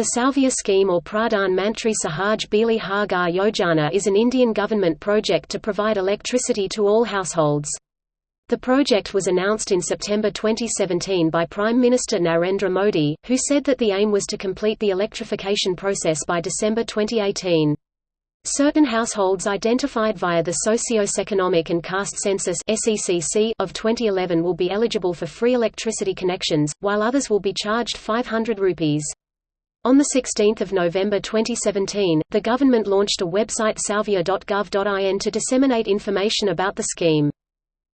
The Saubhagya scheme or Pradhan Mantri Sahaj Bijli Har Ghar Yojana is an Indian government project to provide electricity to all households. The project was announced in September 2017 by Prime Minister Narendra Modi, who said that the aim was to complete the electrification process by December 2018. Certain households identified via the Socio-Economic and Caste Census of 2011 will be eligible for free electricity connections, while others will be charged 500 rupees. On 16 November 2017, the government launched a website saubhagya.gov.in to disseminate information about the scheme.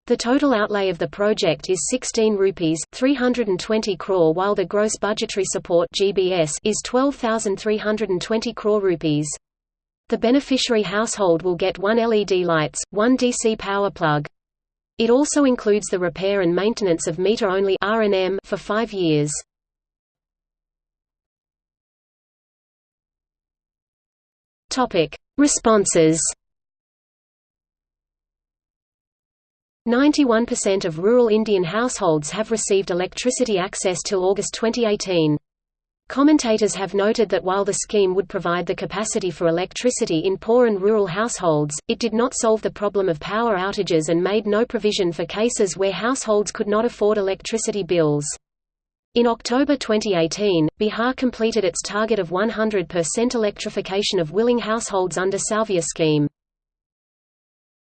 The total outlay of the project is 16 rupees 320 crore while the gross budgetary support GBS is 12320 crore rupees. The beneficiary household will get one LED lights, one DC power plug. It also includes the repair and maintenance of meter-only for 5 years. Topic: Responses. 91% of rural Indian households have received electricity access till August 2018. Commentators have noted that while the scheme would provide the capacity for electricity in poor and rural households, it did not solve the problem of power outages and made no provision for cases where households could not afford electricity bills. In October 2018, Bihar completed its target of 100% electrification of willing households under Saubhagya scheme.